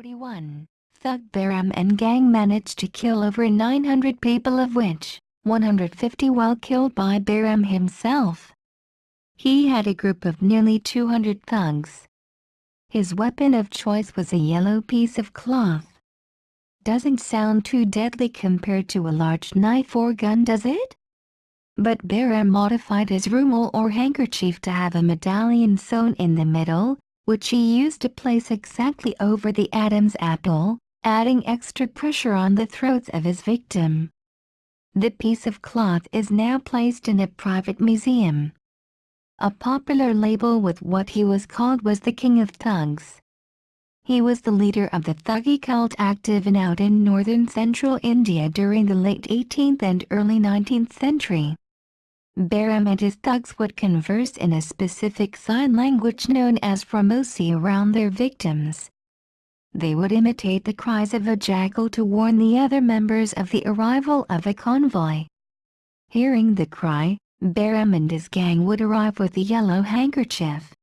1941, Thug Behram and gang managed to kill over 900 people of which, 150 were killed by Behram himself. He had a group of nearly 200 thugs. His weapon of choice was a yellow piece of cloth. Doesn't sound too deadly compared to a large knife or gun does it? But Behram modified his rumal or handkerchief to have a medallion sewn in the middle, which he used to place exactly over the Adam's apple, adding extra pressure on the throats of his victim. The piece of cloth is now placed in a private museum. A popular label with what he was called was the King of Thugs. He was the leader of the Thuggee cult active and out in northern central India during the late 18th and early 19th century. Behram and his thugs would converse in a specific sign language known as Ramosi around their victims. They would imitate the cries of a jackal to warn the other members of the arrival of a convoy. Hearing the cry, Behram and his gang would arrive with a yellow handkerchief.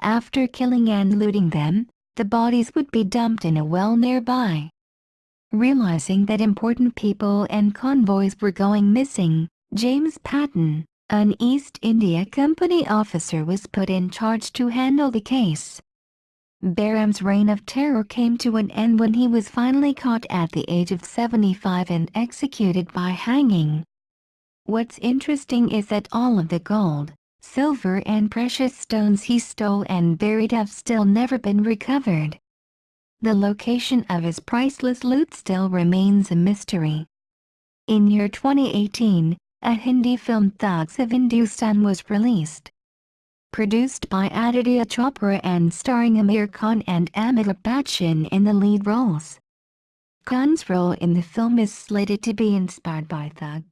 After killing and looting them, the bodies would be dumped in a well nearby. Realizing that important people and convoys were going missing, James Patton, an East India Company officer was put in charge to handle the case. Behram's reign of terror came to an end when he was finally caught at the age of 75 and executed by hanging. What's interesting is that all of the gold, silver and precious stones he stole and buried have still never been recovered. The location of his priceless loot still remains a mystery. In year 2018, a Hindi film Thugs of Hindustan was released. Produced by Aditya Chopra and starring Aamir Khan and Amitabh Bachchan in the lead roles. Khan's role in the film is slated to be inspired by Thug